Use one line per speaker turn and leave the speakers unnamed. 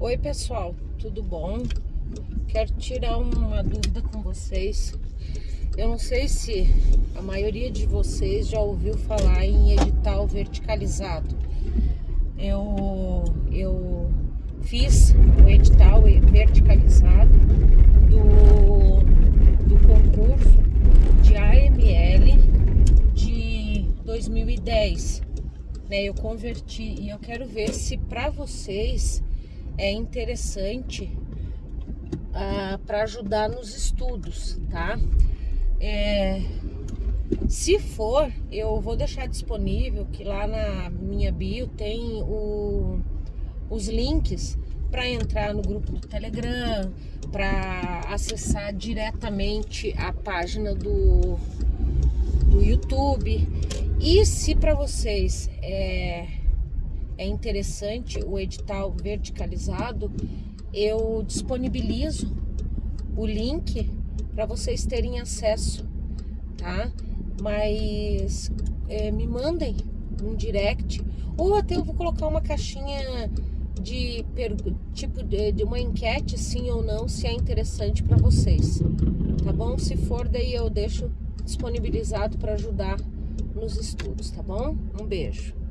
Oi pessoal, tudo bom? Quero tirar uma dúvida com vocês. Eu não sei se a maioria de vocês já ouviu falar em edital verticalizado. Eu, eu fiz o edital verticalizado do, do concurso de AML de 2010. Né, eu converti e eu quero ver se para vocês é interessante ah, para ajudar nos estudos, tá? É, se for, eu vou deixar disponível que lá na minha bio tem o, os links para entrar no grupo do Telegram, para acessar diretamente a página do, do YouTube. E se para vocês é, é interessante o edital verticalizado, eu disponibilizo o link para vocês terem acesso, tá? Mas é, me mandem um direct ou até eu vou colocar uma caixinha de tipo de, de uma enquete sim ou não se é interessante para vocês, tá bom? Se for daí eu deixo disponibilizado para ajudar nos estudos, tá bom? Um beijo.